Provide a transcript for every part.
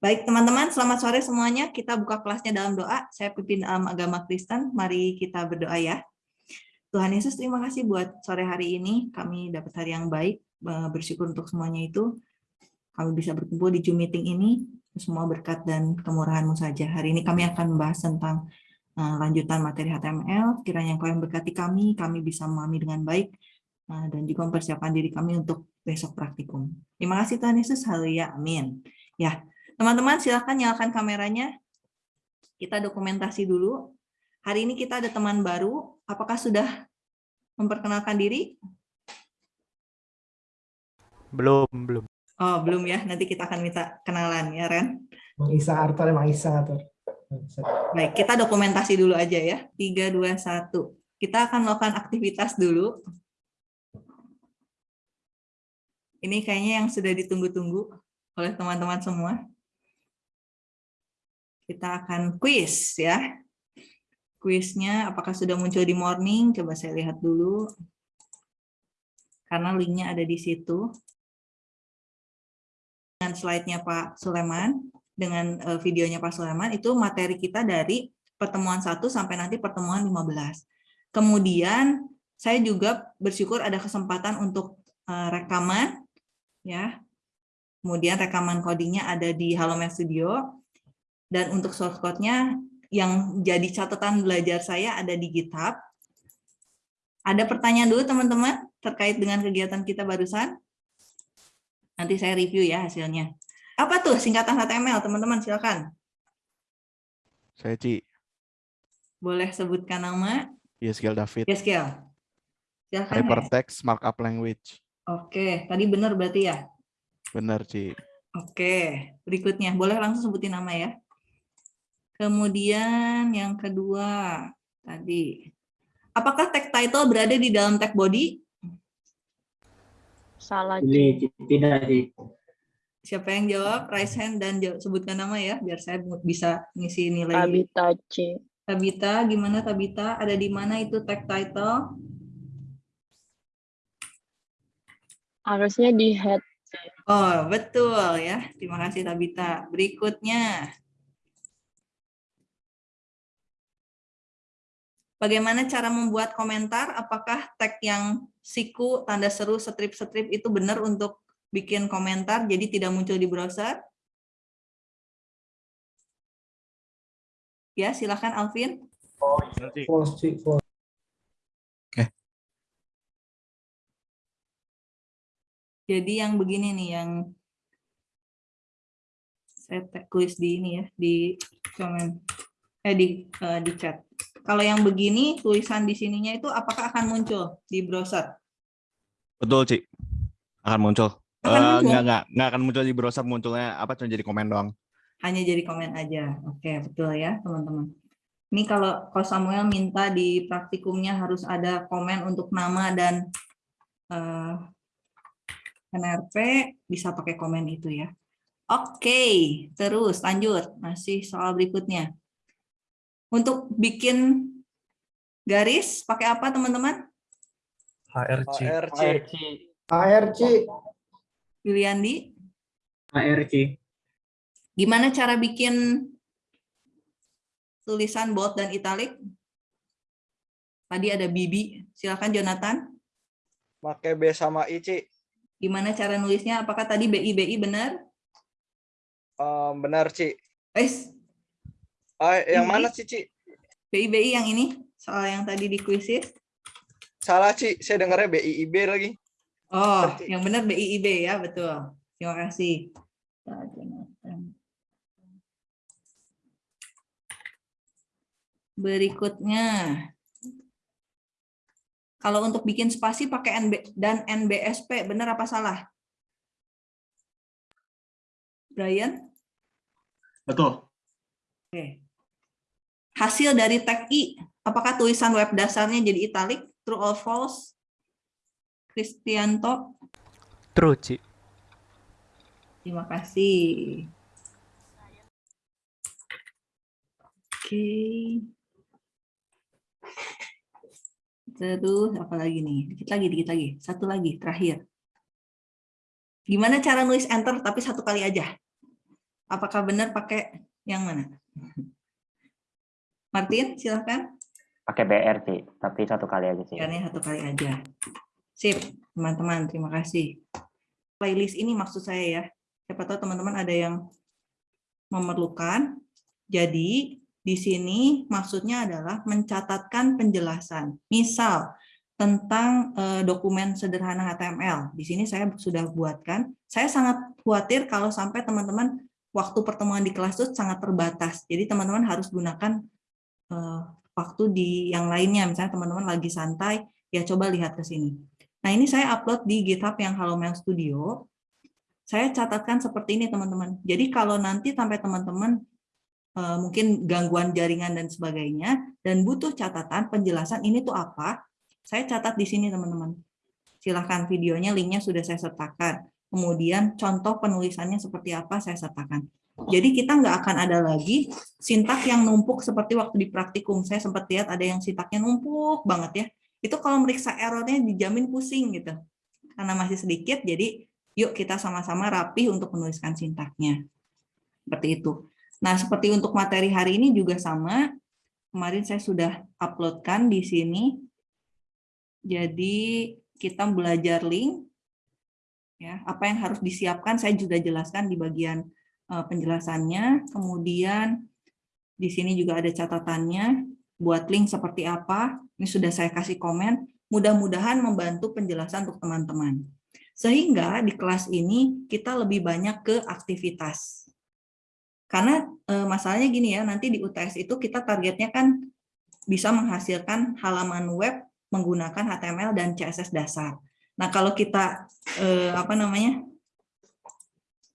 Baik, teman-teman, selamat sore semuanya. Kita buka kelasnya dalam doa. Saya pimpin um, agama Kristen. Mari kita berdoa ya. Tuhan Yesus, terima kasih buat sore hari ini. Kami dapat hari yang baik. Bersyukur untuk semuanya itu. Kami bisa berkumpul di Zoom meeting ini. Semua berkat dan kemurahan-Mu saja. Hari ini kami akan membahas tentang uh, lanjutan materi HTML. Kiranya Engkau yang berkati kami, kami bisa memahami dengan baik uh, dan juga mempersiapkan diri kami untuk besok praktikum. Terima kasih Tuhan Yesus. Haleluya. Amin. Ya, Teman-teman silahkan nyalakan kameranya. Kita dokumentasi dulu. Hari ini kita ada teman baru. Apakah sudah memperkenalkan diri? Belum, belum. Oh, belum ya. Nanti kita akan minta kenalan ya, Ren. Mang Isa Arthur, Mang Isa Arthur. Baik, kita dokumentasi dulu aja ya. 3, 2, 1. Kita akan melakukan aktivitas dulu. Ini kayaknya yang sudah ditunggu-tunggu oleh teman-teman semua kita akan quiz ya. Quiznya apakah sudah muncul di morning? Coba saya lihat dulu. Karena linknya ada di situ. Dengan slide-nya Pak Suleman, dengan eh, videonya Pak Suleman, itu materi kita dari pertemuan 1 sampai nanti pertemuan 15. Kemudian saya juga bersyukur ada kesempatan untuk eh, rekaman ya. Kemudian rekaman codingnya ada di Halomed Studio dan untuk source code-nya yang jadi catatan belajar saya ada di GitHub. Ada pertanyaan dulu teman-teman terkait dengan kegiatan kita barusan? Nanti saya review ya hasilnya. Apa tuh singkatan HTML teman-teman silakan. Saya Ci. Boleh sebutkan nama? Yeskiel David. Yeskiel. Silakan. Hypertext Markup Language. Oke, tadi benar berarti ya? Benar, Ci. Oke, berikutnya. Boleh langsung sebutin nama ya? Kemudian yang kedua tadi, apakah tag title berada di dalam tag body? Salah. Ini tidak di. Siapa yang jawab? Raise hand dan jawab, sebutkan nama ya, biar saya bisa ngisi nilai. Tabita C. Tabita, gimana Tabita? Ada di mana itu tag title? Harusnya di head. Oh, betul ya. Terima kasih Tabita. Berikutnya. Bagaimana cara membuat komentar? Apakah tag yang siku, tanda seru, strip-strip itu benar untuk bikin komentar, jadi tidak muncul di browser? Ya, silakan Alvin. Oke. Jadi yang begini nih, yang saya tulis di ini ya, di komen, eh di uh, di chat. Kalau yang begini, tulisan di sininya itu apakah akan muncul di browser? Betul, Ci. Akan muncul. Akan uh, muncul? Nggak, nggak, nggak akan muncul di browser, munculnya apa cuma jadi komen doang. Hanya jadi komen aja. Oke, betul ya, teman-teman. Ini kalau Ko Samuel minta di praktikumnya harus ada komen untuk nama dan uh, NRP, bisa pakai komen itu ya. Oke, terus lanjut. Masih soal berikutnya. Untuk bikin garis pakai apa teman-teman? HRC. ARC. ARC. Yuliandi, ARC. gimana cara bikin tulisan bold dan italic? Tadi ada Bibi, silakan Jonathan. Pakai B sama I, Ci. Gimana cara nulisnya? Apakah tadi BI BI benar? Um, benar, Ci. Eh, Ah, yang Ini? mana sih, Ci? BI BI yang ini soal yang tadi di kuisis. Salah, Ci. Saya dengarnya BIIB lagi. Oh, yang benar BIIB ya, betul. Terima kasih. Berikutnya, kalau untuk bikin spasi pakai NB dan NBSP, benar apa salah? Brian? Betul. Oke. Hasil dari tag I, apakah tulisan web dasarnya jadi italic, true or false? Kristianto, True, Ci. terima kasih. Oke. Terus apa lagi nih? Dikit lagi, dikit lagi. Satu lagi, terakhir. Gimana cara nulis enter tapi satu kali aja? Apakah benar pakai yang mana? Martin, silakan. Pakai BR, Ci. Tapi satu kali aja, Ci. Biarnya satu kali aja. Sip, teman-teman, terima kasih. Playlist ini maksud saya ya. Siapa tahu teman-teman ada yang memerlukan. Jadi, di sini maksudnya adalah mencatatkan penjelasan. Misal, tentang eh, dokumen sederhana HTML. Di sini saya sudah buatkan. Saya sangat khawatir kalau sampai teman-teman waktu pertemuan di kelas itu sangat terbatas. Jadi teman-teman harus gunakan eh, waktu di yang lainnya. Misalnya teman-teman lagi santai, ya coba lihat ke sini. Nah ini saya upload di GitHub yang Mail Studio. Saya catatkan seperti ini teman-teman. Jadi kalau nanti sampai teman-teman eh, mungkin gangguan jaringan dan sebagainya, dan butuh catatan penjelasan ini tuh apa, saya catat di sini teman-teman. Silahkan videonya, linknya sudah saya sertakan. Kemudian contoh penulisannya seperti apa saya sertakan. Jadi kita nggak akan ada lagi sintak yang numpuk seperti waktu di praktikum. Saya sempat lihat ada yang sintaknya numpuk banget ya. Itu kalau meriksa errornya dijamin pusing gitu. Karena masih sedikit, jadi yuk kita sama-sama rapih untuk menuliskan sintaknya. Seperti itu. Nah, seperti untuk materi hari ini juga sama. Kemarin saya sudah uploadkan di sini jadi kita belajar link, ya apa yang harus disiapkan saya juga jelaskan di bagian penjelasannya. Kemudian di sini juga ada catatannya, buat link seperti apa. Ini sudah saya kasih komen. Mudah-mudahan membantu penjelasan untuk teman-teman. Sehingga di kelas ini kita lebih banyak ke aktivitas. Karena e, masalahnya gini ya, nanti di UTS itu kita targetnya kan bisa menghasilkan halaman web menggunakan HTML dan CSS dasar. Nah, kalau kita eh, apa namanya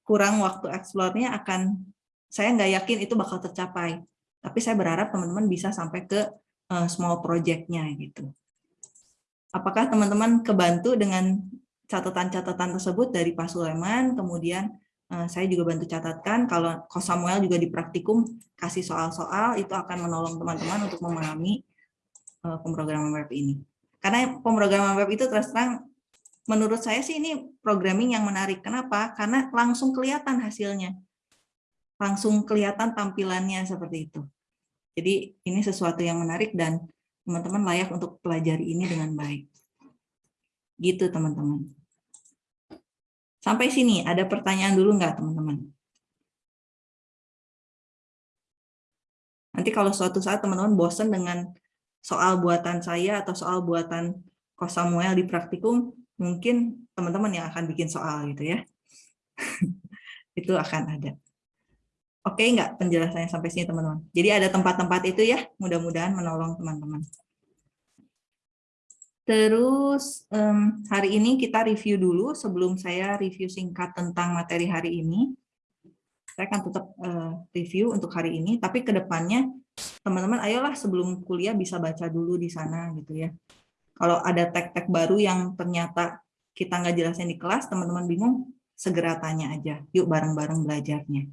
kurang waktu explore-nya akan saya nggak yakin itu bakal tercapai. Tapi saya berharap teman-teman bisa sampai ke uh, small project-nya gitu. Apakah teman-teman kebantu dengan catatan-catatan tersebut dari Pak Suleman, kemudian uh, saya juga bantu catatkan, kalau Samuel juga di praktikum kasih soal-soal, itu akan menolong teman-teman untuk memahami Eh, pemrograman web ini. Karena pemrograman web itu terus terang menurut saya sih ini programming yang menarik. Kenapa? Karena langsung kelihatan hasilnya. Langsung kelihatan tampilannya seperti itu. Jadi ini sesuatu yang menarik dan teman-teman layak untuk pelajari ini dengan baik. Gitu teman-teman. Sampai sini ada pertanyaan dulu nggak teman-teman? Nanti kalau suatu saat teman-teman bosan dengan soal buatan saya atau soal buatan Kos Samuel di praktikum, mungkin teman-teman yang akan bikin soal gitu ya. itu akan ada. Oke enggak penjelasannya sampai sini teman-teman? Jadi ada tempat-tempat itu ya, mudah-mudahan menolong teman-teman. Terus um, hari ini kita review dulu sebelum saya review singkat tentang materi hari ini. Saya akan tetap uh, review untuk hari ini, tapi ke depannya teman-teman ayolah sebelum kuliah bisa baca dulu di sana gitu ya. Kalau ada tag-tag baru yang ternyata kita nggak jelasin di kelas, teman-teman bingung, segera tanya aja. Yuk bareng-bareng belajarnya.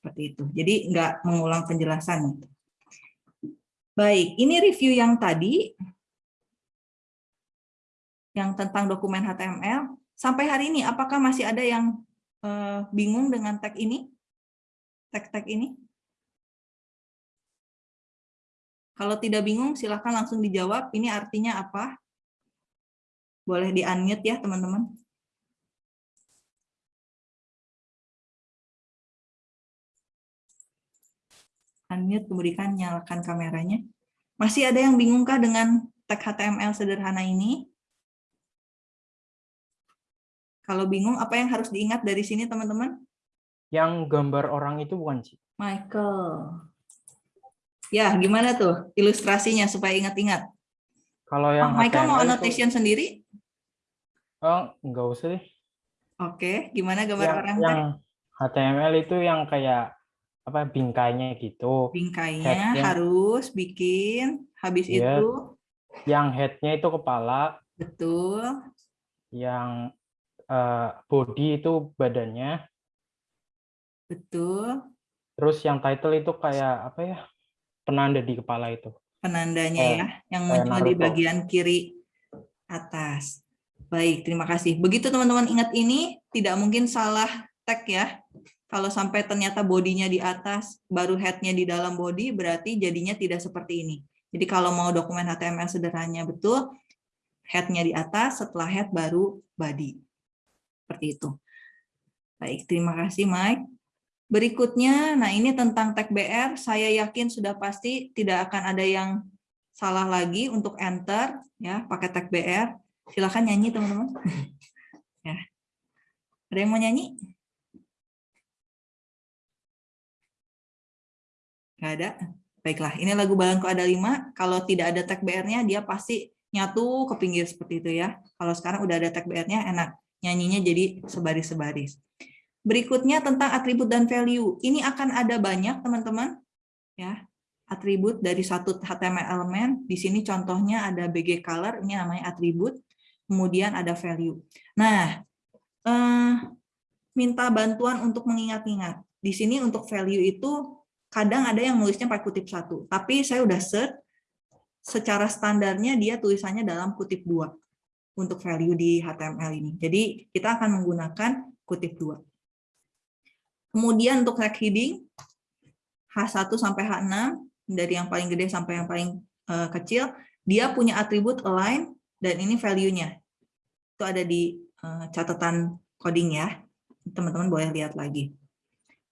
Seperti itu. Jadi nggak mengulang penjelasan. Baik, ini review yang tadi, yang tentang dokumen HTML. Sampai hari ini, apakah masih ada yang uh, bingung dengan tag ini? Tag-tag ini? Kalau tidak bingung, silahkan langsung dijawab. Ini artinya apa? Boleh di-unmute ya, teman-teman. Unmute, kemudian nyalakan kameranya. Masih ada yang bingungkah dengan tag HTML sederhana ini? Kalau bingung, apa yang harus diingat dari sini, teman-teman? Yang gambar orang itu bukan sih? Michael. Ya, gimana tuh ilustrasinya supaya ingat-ingat? Kalau yang oh, Michael mau HTML annotation itu... sendiri? Oh, enggak usah deh. Oke, gimana gambar yang, orang yang HTML itu yang kayak apa bingkainya gitu. Bingkainya harus bikin, habis yeah. itu yang headnya itu kepala. Betul. Yang uh, body itu badannya. Betul. Terus yang title itu kayak apa ya? Penanda di kepala itu. Penandanya eh, ya, yang muncul di bagian kiri atas. Baik, terima kasih. Begitu teman-teman ingat ini, tidak mungkin salah tag ya. Kalau sampai ternyata bodinya di atas, baru head-nya di dalam body, berarti jadinya tidak seperti ini. Jadi kalau mau dokumen HTML sederhananya betul, head-nya di atas, setelah head baru body. Seperti itu. Baik, terima kasih Mike. Berikutnya, nah ini tentang tag BR, saya yakin sudah pasti tidak akan ada yang salah lagi untuk enter ya pakai tag BR. Silakan nyanyi teman-teman. ya. Ada yang mau nyanyi? Nggak ada? Baiklah, ini lagu Balangku ada lima. Kalau tidak ada tag BR-nya, dia pasti nyatu ke pinggir seperti itu ya. Kalau sekarang udah ada tag BR-nya, enak. Nyanyinya jadi sebaris-sebaris. Berikutnya tentang atribut dan value. Ini akan ada banyak, teman-teman. ya Atribut dari satu HTML elemen. Di sini contohnya ada BG color, ini namanya atribut. Kemudian ada value. Nah, eh, minta bantuan untuk mengingat-ingat. Di sini untuk value itu kadang ada yang nulisnya pakai kutip satu, tapi saya udah search secara standarnya dia tulisannya dalam kutip dua untuk value di HTML ini. Jadi kita akan menggunakan kutip dua. Kemudian untuk tag heading H1 sampai H6 dari yang paling gede sampai yang paling uh, kecil, dia punya atribut align dan ini value-nya. Itu ada di uh, catatan coding ya. Teman-teman boleh lihat lagi.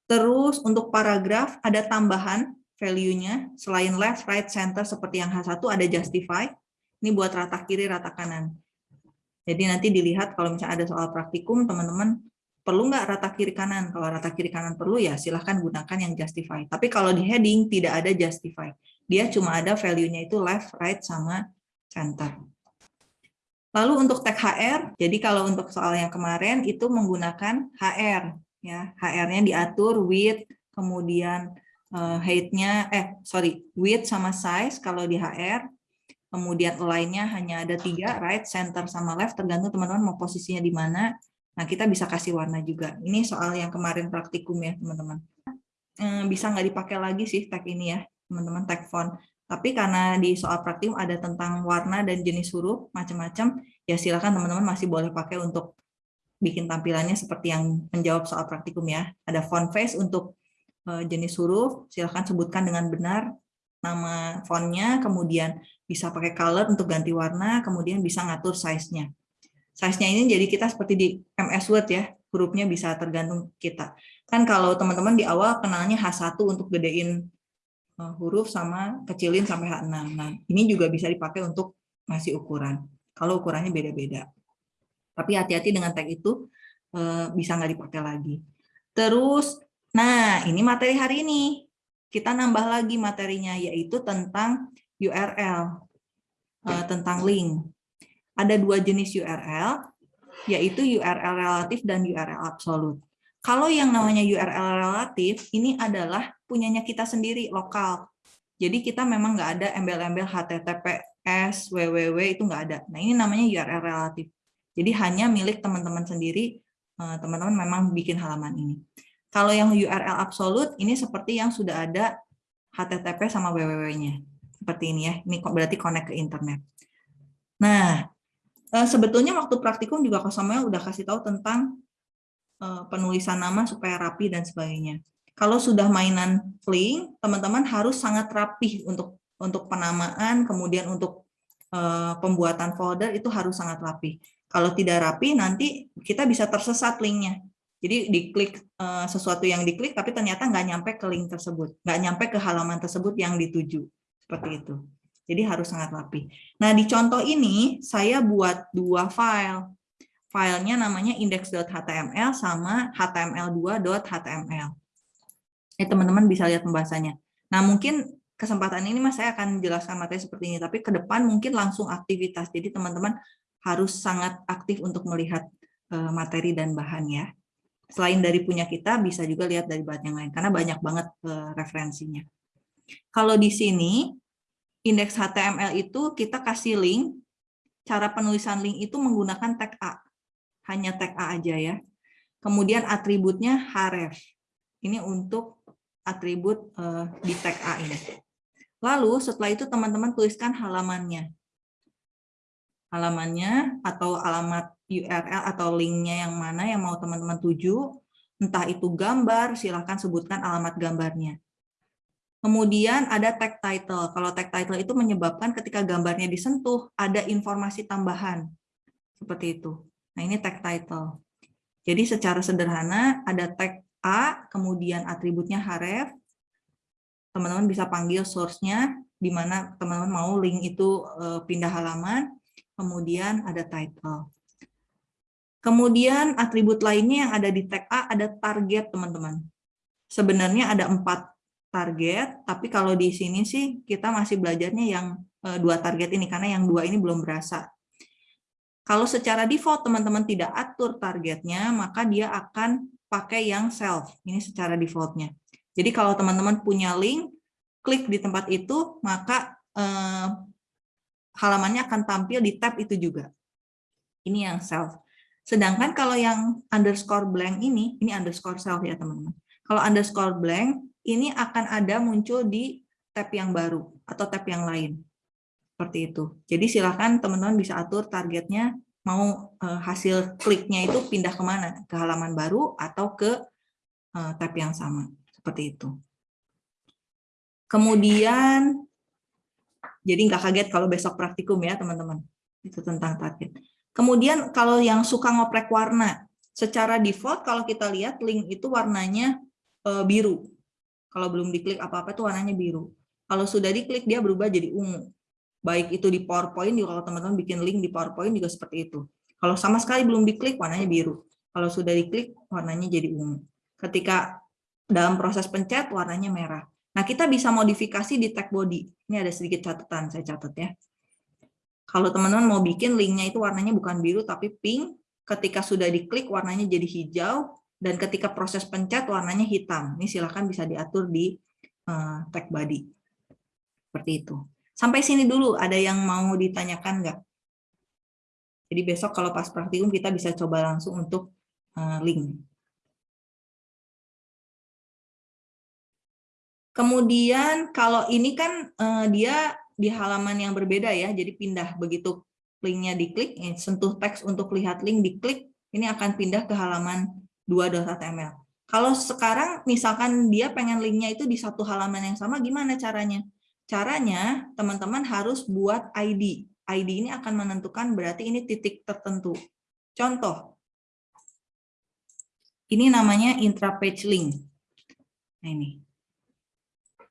Terus untuk paragraf ada tambahan value-nya selain left, right, center seperti yang H1 ada justify. Ini buat rata kiri, rata kanan. Jadi nanti dilihat kalau misalnya ada soal praktikum, teman-teman perlu nggak rata kiri kanan? Kalau rata kiri kanan perlu ya silahkan gunakan yang justify. Tapi kalau di heading tidak ada justify. Dia cuma ada value-nya itu left, right, sama center. Lalu untuk tag HR, jadi kalau untuk soal yang kemarin itu menggunakan HR ya HR-nya diatur width kemudian uh, height-nya eh sorry width sama size kalau di HR kemudian align-nya hanya ada tiga right center sama left tergantung teman-teman mau posisinya di mana nah kita bisa kasih warna juga ini soal yang kemarin praktikum ya teman-teman eh, bisa nggak dipakai lagi sih tag ini ya teman-teman tag font tapi karena di soal praktikum ada tentang warna dan jenis huruf macam-macam ya silakan teman-teman masih boleh pakai untuk bikin tampilannya seperti yang menjawab soal praktikum ya. Ada font face untuk eh, jenis huruf, silahkan sebutkan dengan benar nama fontnya, kemudian bisa pakai color untuk ganti warna, kemudian bisa ngatur size-nya. Size-nya ini jadi kita seperti di MS Word ya, hurufnya bisa tergantung kita. Kan kalau teman-teman di awal kenalnya H1 untuk gedein eh, huruf sama kecilin sampai H6. Nah, ini juga bisa dipakai untuk ngasih ukuran. Kalau ukurannya beda-beda. Tapi hati-hati dengan tag itu eh, bisa nggak dipakai lagi. Terus, nah ini materi hari ini. Kita nambah lagi materinya, yaitu tentang URL, eh, tentang link. Ada dua jenis URL, yaitu URL relatif dan URL absolut. Kalau yang namanya URL relatif, ini adalah punyanya kita sendiri, lokal. Jadi kita memang nggak ada embel-embel HTTPS, www, itu nggak ada. Nah ini namanya URL relatif. Jadi hanya milik teman-teman sendiri, eh, teman-teman memang bikin halaman ini. Kalau yang URL absolut, ini seperti yang sudah ada HTTP sama www-nya. Seperti ini ya, ini berarti connect ke internet. Nah, eh, sebetulnya waktu praktikum juga Kak Samuel udah kasih tahu tentang eh, penulisan nama supaya rapi dan sebagainya. Kalau sudah mainan link, teman-teman harus sangat rapih untuk untuk penamaan, kemudian untuk pembuatan folder itu harus sangat rapi. Kalau tidak rapi, nanti kita bisa tersesat linknya. Jadi diklik uh, sesuatu yang diklik, tapi ternyata nggak nyampe ke link tersebut, nggak nyampe ke halaman tersebut yang dituju, seperti itu. Jadi harus sangat rapi. Nah di contoh ini saya buat dua file. Filenya namanya index.html sama html2.html. Eh teman-teman bisa lihat pembahasannya. Nah mungkin kesempatan ini mas saya akan jelaskan materi seperti ini, tapi ke depan mungkin langsung aktivitas. Jadi teman-teman harus sangat aktif untuk melihat eh, materi dan bahan ya. Selain dari punya kita, bisa juga lihat dari bahan yang lain, karena banyak banget eh, referensinya. Kalau di sini, indeks HTML itu kita kasih link, cara penulisan link itu menggunakan tag A. Hanya tag A aja ya. Kemudian atributnya href. Ini untuk atribut eh, di tag A ini. Lalu setelah itu teman-teman tuliskan halamannya halamannya atau alamat URL atau linknya yang mana yang mau teman-teman tuju. entah itu gambar, silahkan sebutkan alamat gambarnya. Kemudian ada tag title. Kalau tag title itu menyebabkan ketika gambarnya disentuh, ada informasi tambahan. Seperti itu. Nah, ini tag title. Jadi secara sederhana ada tag A, kemudian atributnya href. Teman-teman bisa panggil source-nya, di mana teman-teman mau link itu eh, pindah halaman, kemudian ada title. Kemudian atribut lainnya yang ada di tag A ada target, teman-teman. Sebenarnya ada empat target, tapi kalau di sini sih kita masih belajarnya yang eh, dua target ini, karena yang dua ini belum berasa. Kalau secara default teman-teman tidak atur targetnya, maka dia akan pakai yang self. Ini secara defaultnya. Jadi kalau teman-teman punya link, klik di tempat itu, maka eh, halamannya akan tampil di tab itu juga. Ini yang self. Sedangkan kalau yang underscore blank ini, ini underscore self ya teman-teman. Kalau underscore blank, ini akan ada muncul di tab yang baru atau tab yang lain. Seperti itu. Jadi silakan teman-teman bisa atur targetnya mau eh, hasil kliknya itu pindah ke mana? Ke halaman baru atau ke eh, tab yang sama. Seperti itu. Kemudian, jadi nggak kaget kalau besok praktikum ya teman-teman. Itu tentang target. Kemudian kalau yang suka ngoprek warna, secara default kalau kita lihat link itu warnanya eh, biru. Kalau belum diklik apa-apa itu warnanya biru. Kalau sudah diklik dia berubah jadi ungu. Baik itu di PowerPoint, kalau teman-teman bikin link di PowerPoint juga seperti itu. Kalau sama sekali belum diklik warnanya biru. Kalau sudah diklik warnanya jadi ungu. Ketika dalam proses pencet warnanya merah. Nah, kita bisa modifikasi di tag body. Ini ada sedikit catatan, saya catat ya. Kalau teman-teman mau bikin linknya itu warnanya bukan biru tapi pink, ketika sudah diklik warnanya jadi hijau, dan ketika proses pencet warnanya hitam. Ini silahkan bisa diatur di uh, tag body. Seperti itu. Sampai sini dulu, ada yang mau ditanyakan nggak? Jadi besok kalau pas praktikum kita bisa coba langsung untuk uh, link. Kemudian kalau ini kan uh, dia di halaman yang berbeda ya, jadi pindah begitu linknya diklik, sentuh teks untuk lihat link diklik, ini akan pindah ke halaman 2.html. Kalau sekarang misalkan dia pengen linknya itu di satu halaman yang sama, gimana caranya? Caranya teman-teman harus buat ID. ID ini akan menentukan berarti ini titik tertentu. Contoh, ini namanya intra-page link. Nah ini.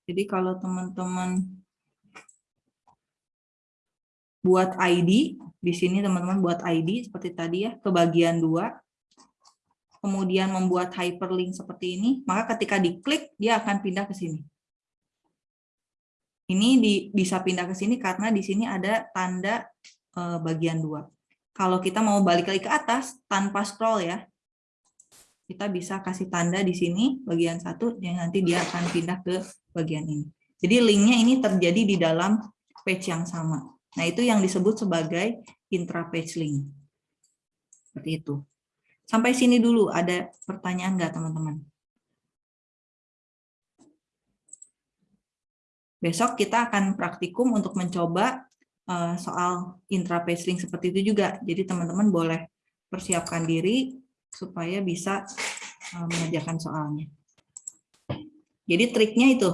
Jadi kalau teman-teman buat ID, di sini teman-teman buat ID seperti tadi ya, ke bagian 2, kemudian membuat hyperlink seperti ini, maka ketika diklik, dia akan pindah ke sini. Ini di, bisa pindah ke sini karena di sini ada tanda eh, bagian 2. Kalau kita mau balik lagi ke atas, tanpa scroll ya, kita bisa kasih tanda di sini, bagian satu, yang nanti dia akan pindah ke bagian ini. Jadi linknya ini terjadi di dalam page yang sama. Nah, itu yang disebut sebagai intra-page link. Seperti itu. Sampai sini dulu, ada pertanyaan nggak teman-teman? Besok kita akan praktikum untuk mencoba eh, soal intra-page seperti itu juga. Jadi teman-teman boleh persiapkan diri supaya bisa eh, mengerjakan soalnya. Jadi triknya itu,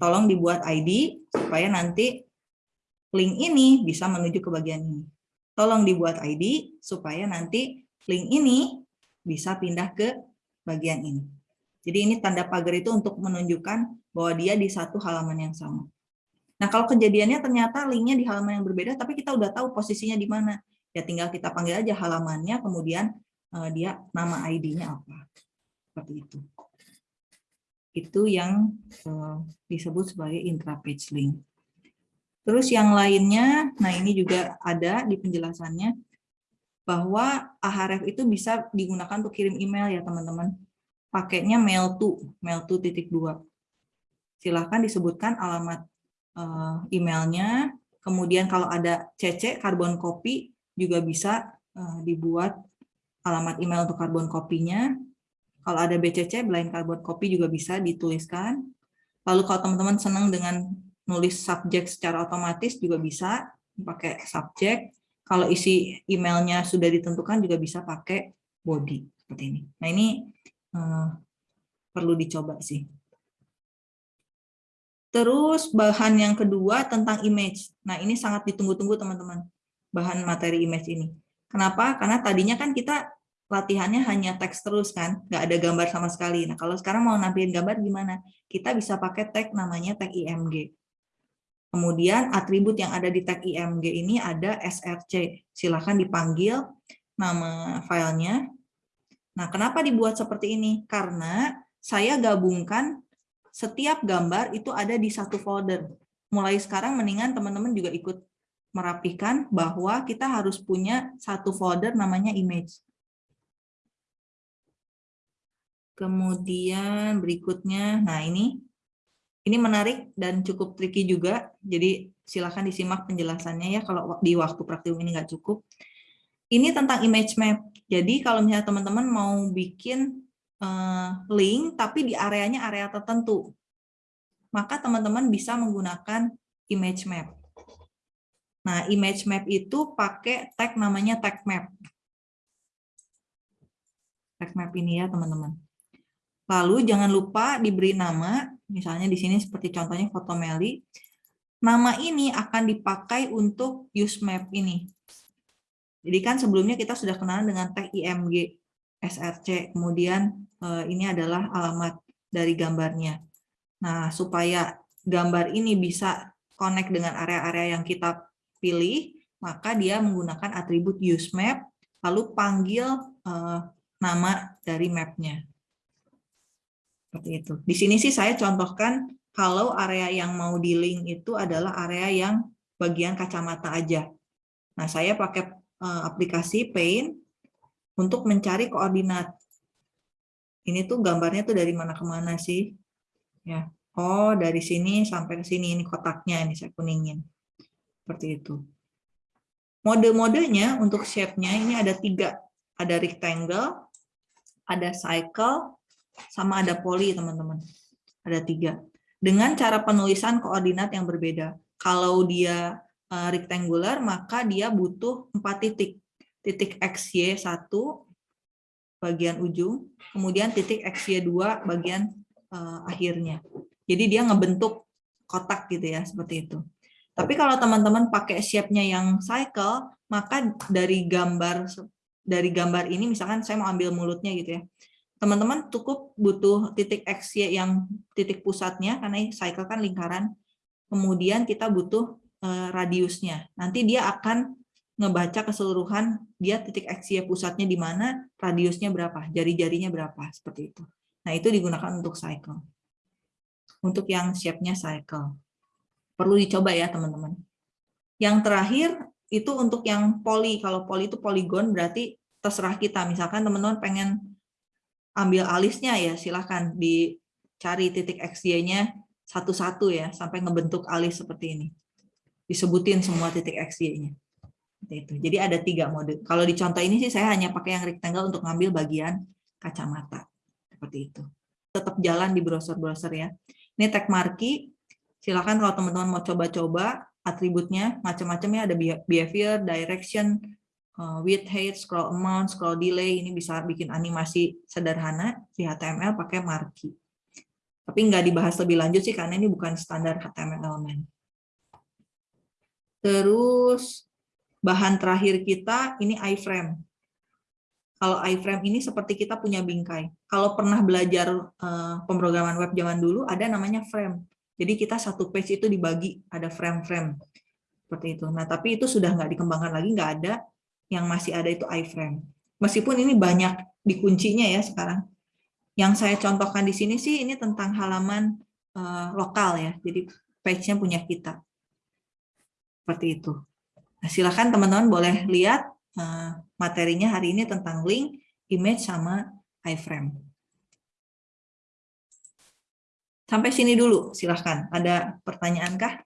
tolong dibuat ID supaya nanti link ini bisa menuju ke bagian ini. Tolong dibuat ID supaya nanti link ini bisa pindah ke bagian ini. Jadi ini tanda pagar itu untuk menunjukkan bahwa dia di satu halaman yang sama. Nah kalau kejadiannya ternyata linknya di halaman yang berbeda, tapi kita udah tahu posisinya di mana. Ya tinggal kita panggil aja halamannya, kemudian uh, dia nama ID-nya apa. Seperti itu. Itu yang uh, disebut sebagai intra-page link. Terus yang lainnya, nah ini juga ada di penjelasannya, bahwa Ahref itu bisa digunakan untuk kirim email ya teman-teman. Pakainya mail to, mail to titik dua. Silahkan disebutkan alamat eh, emailnya, kemudian kalau ada CC, karbon copy, juga bisa eh, dibuat alamat email untuk karbon kopinya. Kalau ada BCC, blind carbon copy juga bisa dituliskan. Lalu kalau teman-teman senang dengan nulis subjek secara otomatis juga bisa pakai subjek. Kalau isi emailnya sudah ditentukan juga bisa pakai body seperti ini. Nah ini eh, perlu dicoba sih. Terus bahan yang kedua tentang image. Nah ini sangat ditunggu-tunggu teman-teman, bahan materi image ini. Kenapa? Karena tadinya kan kita latihannya hanya teks terus kan, nggak ada gambar sama sekali. Nah kalau sekarang mau nampilin gambar gimana? Kita bisa pakai tag namanya tag IMG. Kemudian atribut yang ada di tag IMG ini ada SRC. Silahkan dipanggil nama filenya. Nah kenapa dibuat seperti ini? Karena saya gabungkan setiap gambar itu ada di satu folder. Mulai sekarang mendingan teman-teman juga ikut merapikan bahwa kita harus punya satu folder namanya image. Kemudian berikutnya, nah ini ini menarik dan cukup tricky juga. Jadi silakan disimak penjelasannya ya kalau di waktu praktikum ini nggak cukup. Ini tentang image map. Jadi kalau misalnya teman-teman mau bikin eh, link tapi di areanya area tertentu, maka teman-teman bisa menggunakan image map. Nah, image map itu pakai tag namanya tag map. Tag map ini ya, teman-teman. Lalu jangan lupa diberi nama, misalnya di sini seperti contohnya foto Meli. Nama ini akan dipakai untuk use map ini. Jadi kan sebelumnya kita sudah kenalan dengan tag IMG, SRC, kemudian eh, ini adalah alamat dari gambarnya. Nah, supaya gambar ini bisa connect dengan area-area yang kita pilih, maka dia menggunakan atribut use map, lalu panggil eh, nama dari mapnya. Seperti itu. Di sini sih saya contohkan kalau area yang mau di link itu adalah area yang bagian kacamata aja. Nah, saya pakai eh, aplikasi Paint untuk mencari koordinat. Ini tuh gambarnya tuh dari mana ke mana sih? Ya. Oh, dari sini sampai ke sini ini kotaknya ini saya kuningin. Seperti itu. Mode-modenya untuk shape-nya ini ada tiga. Ada rectangle, ada cycle, sama ada poly, teman-teman. Ada tiga. Dengan cara penulisan koordinat yang berbeda. Kalau dia uh, rectangular, maka dia butuh empat titik. Titik XY 1, bagian ujung, kemudian titik XY2, bagian uh, akhirnya. Jadi dia ngebentuk kotak gitu ya, seperti itu. Tapi kalau teman-teman pakai shape-nya yang cycle, maka dari gambar dari gambar ini misalkan saya mau ambil mulutnya gitu ya. Teman-teman cukup butuh titik X Y yang titik pusatnya karena cycle kan lingkaran. Kemudian kita butuh eh, radiusnya. Nanti dia akan ngebaca keseluruhan dia titik X Y pusatnya di mana, radiusnya berapa, jari-jarinya berapa, seperti itu. Nah, itu digunakan untuk cycle. Untuk yang shape-nya cycle. Perlu dicoba ya, teman-teman. Yang terakhir, itu untuk yang poli. Kalau poli itu poligon, berarti terserah kita. Misalkan teman-teman pengen ambil alisnya ya, silahkan dicari titik XY-nya satu-satu ya, sampai ngebentuk alis seperti ini. Disebutin semua titik XY-nya. Itu. Jadi ada tiga mode. Kalau di contoh ini sih saya hanya pakai yang rectangle untuk ngambil bagian kacamata. Seperti itu. Tetap jalan di browser-browser ya. Ini tag marquee silakan kalau teman-teman mau coba-coba atributnya macam-macam ya ada behavior, direction, width, height, scroll amount, scroll delay ini bisa bikin animasi sederhana di HTML pakai marquee. Tapi nggak dibahas lebih lanjut sih karena ini bukan standar HTML element. Terus bahan terakhir kita ini iframe. Kalau iframe ini seperti kita punya bingkai. Kalau pernah belajar eh, pemrograman web zaman dulu ada namanya frame. Jadi kita satu page itu dibagi, ada frame-frame. Seperti itu. Nah, tapi itu sudah nggak dikembangkan lagi, nggak ada. Yang masih ada itu iframe. Meskipun ini banyak dikuncinya ya sekarang. Yang saya contohkan di sini sih ini tentang halaman uh, lokal ya. Jadi page-nya punya kita. Seperti itu. Nah, silakan teman-teman boleh lihat uh, materinya hari ini tentang link, image, sama iframe. Sampai sini dulu, silahkan. Ada pertanyaan kah?